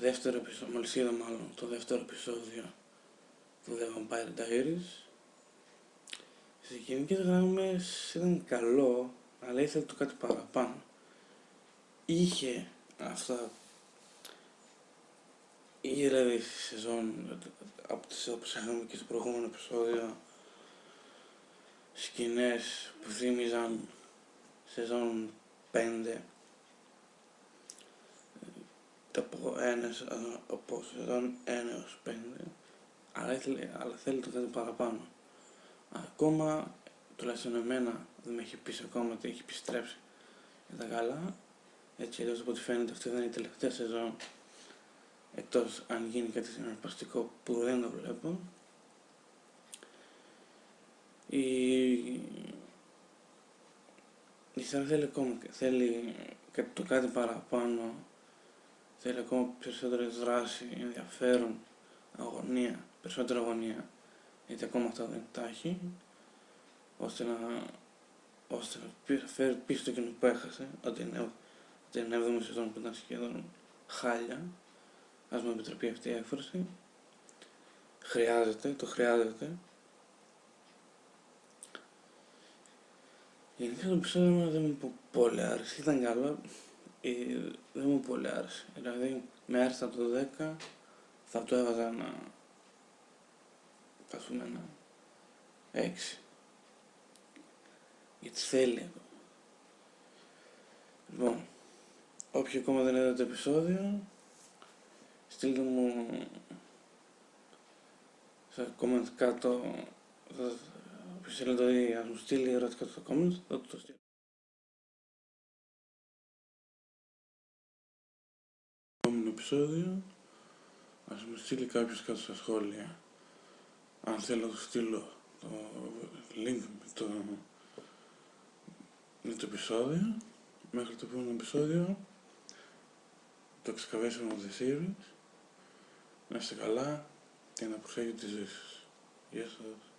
δεύτερο επεισόδιο, μόλις είδα μάλλον το δεύτερο επεισόδιο του The Vampire Diaries. Σε γενικές γραμμές ήταν καλό, αλλά ήθελε το κάτι παραπάνω. Είχε αυτά, είχε δηλαδή στη σεζόν, από τις όπως είχαμε και στο προηγούμενο επεισόδιο, σκηνές που θύμιζαν σεζόν 5 από, ένας, από σεζόν 1 έως 5 αλλά, ήθελε, αλλά θέλει το κάτι παραπάνω. Ακόμα τουλάχιστον εμένα δεν με έχει πει ακόμα ότι έχει επιστρέψει για τα καλά. Έτσι αλλιώς από ό,τι φαίνεται αυτή δεν είναι η τελευταία σεζόν εκτός αν γίνει κάτι συναρπαστικό που δεν το βλέπω. Η, η σειρά θέλει ακόμα θέλει το κάτι παραπάνω θέλει ακόμα περισσότερη δράση, ενδιαφέρον, αγωνία, περισσότερη αγωνία. Γιατί ακόμα αυτά δεν τα έχει ώστε να, ώστε να φέρει πίσω το κοινό που έχασε ότι είναι, την 7η σεζόν που ήταν σχεδόν χάλια. Ας μου επιτραπεί αυτή η έκφραση. Χρειάζεται, το χρειάζεται. Γενικά το επεισόδιο δεν μου πολύ άρεσε, ήταν καλό, ε, δεν μου πολύ άρεσε. Δηλαδή, με άρεσε από το 10, θα το έβαζα ένα, θα πούμε ένα 6. Γιατί θέλει εδώ. Λοιπόν, όποιοι ακόμα δεν είδατε το επεισόδιο, στείλτε μου σε comment κάτω, όποιος θέλει να το δει, ας μου στείλει ερωτικά στο comment, θα το στείλω. Επεισόδιο ας μου στείλει κάποιος κάτω στα σχόλια αν θέλω να του στείλω το link με το, με το επεισόδιο μέχρι το επόμενο επεισόδιο το excavation of the series να είστε καλά και να προσέχετε τη ζωή σας. Γεια σας.